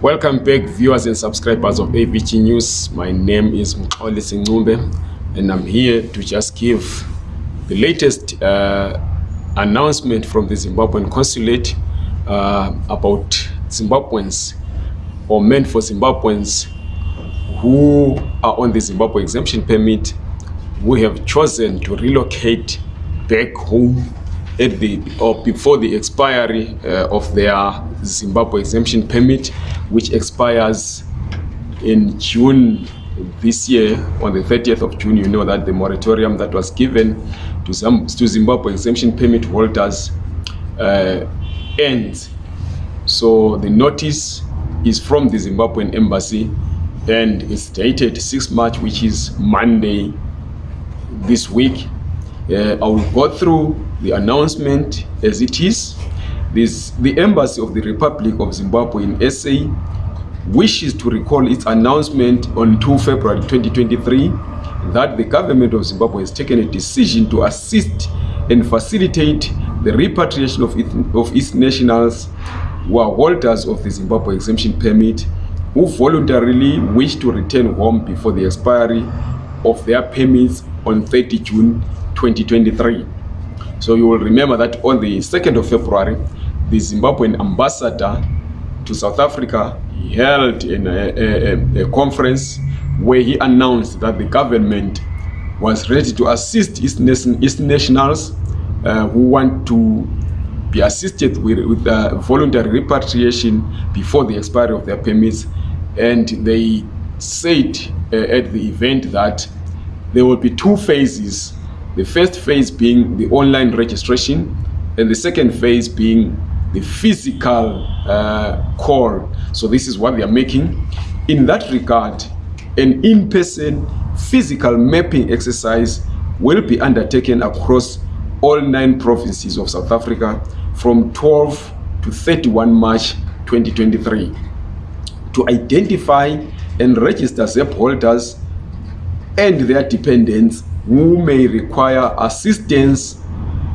Welcome back viewers and subscribers of AVG News. My name is Mxoli Singumbe and I'm here to just give the latest uh, announcement from the Zimbabwean consulate uh, about Zimbabweans or meant for Zimbabweans who are on the Zimbabwe exemption permit who have chosen to relocate back home at the or before the expiry uh, of their Zimbabwe exemption permit which expires in June this year on the 30th of June you know that the moratorium that was given to some to Zimbabwe exemption permit holders uh, ends. So the notice is from the Zimbabwean embassy and it's dated 6 March which is Monday this week uh, I will go through the announcement as it is. This the embassy of the Republic of Zimbabwe in SA wishes to recall its announcement on 2 February 2023 that the government of Zimbabwe has taken a decision to assist and facilitate the repatriation of, of its nationals who are holders of the Zimbabwe exemption permit who voluntarily wish to return home before the expiry of their permits on 30 June 2023. So you will remember that on the 2nd of February, the Zimbabwean ambassador to South Africa held a, a, a, conference where he announced that the government was ready to assist its, nation, its nationals uh, who want to be assisted with, with uh, voluntary repatriation before the expiry of their permits. And they said uh, at the event that there will be two phases. The first phase being the online registration and the second phase being the physical uh, call. So this is what they are making. In that regard, an in-person physical mapping exercise will be undertaken across all nine provinces of South Africa from 12 to 31 March 2023 to identify and register ZEP holders and their dependents who may require assistance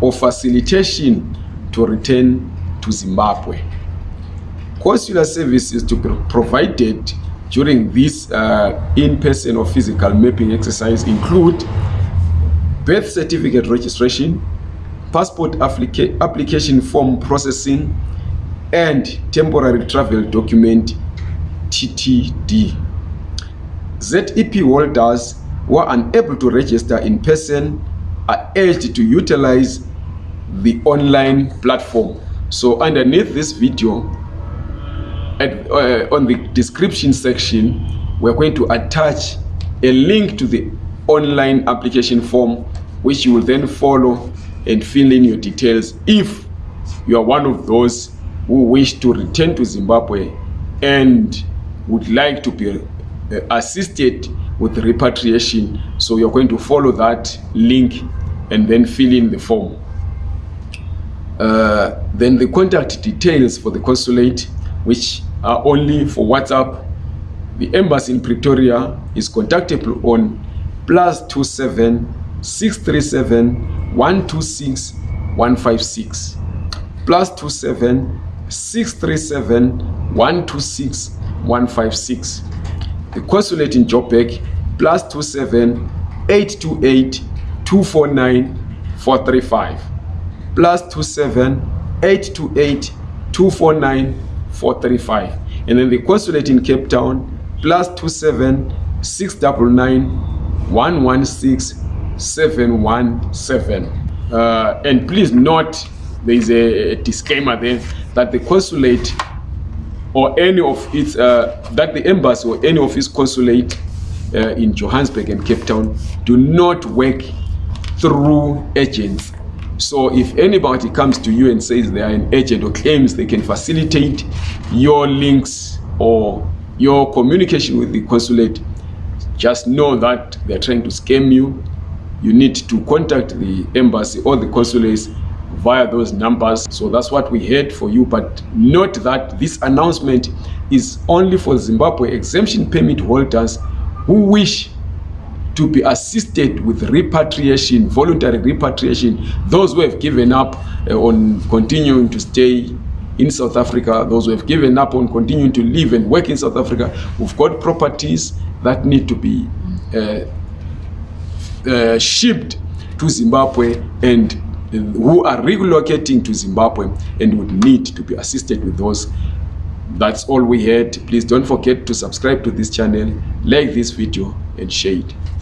or facilitation to return to Zimbabwe. Consular services to be provided during this uh, in-person or physical mapping exercise include birth certificate registration, passport applica application form processing, and temporary travel document TTD. ZEP holders who are unable to register in person are urged to utilize the online platform. So underneath this video at, uh, on the description section we're going to attach a link to the online application form which you will then follow and fill in your details if you are one of those who wish to return to Zimbabwe and would like to be uh, assisted with repatriation. So you're going to follow that link and then fill in the form. Uh, then the contact details for the consulate which are only for whatsapp. The embassy in pretoria is contactable on plus 27 637 126 156 plus 27 637 126 156 the consulate in joburg plus 27 828 249 435 plus 27 828 249 435 and then the consulate in Cape Town plus 27 699 116 717 uh, and please note there is a, a disclaimer there that the consulate or any of its uh, that the embassy or any of its consulate uh, in Johannesburg and Cape Town do not work through agents so if anybody comes to you and says they are an agent or claims they can facilitate your links or your communication with the consulate, just know that they're trying to scam you. You need to contact the embassy or the consulates via those numbers. So that's what we had for you. But note that this announcement is only for Zimbabwe exemption permit holders who wish to be assisted with repatriation, voluntary repatriation, those who have given up uh, on continuing to stay in South Africa, those who have given up on continuing to live and work in South Africa, who've got properties that need to be uh, uh, shipped to Zimbabwe and who are relocating to Zimbabwe and would need to be assisted with those. That's all we had. Please don't forget to subscribe to this channel, like this video and share it.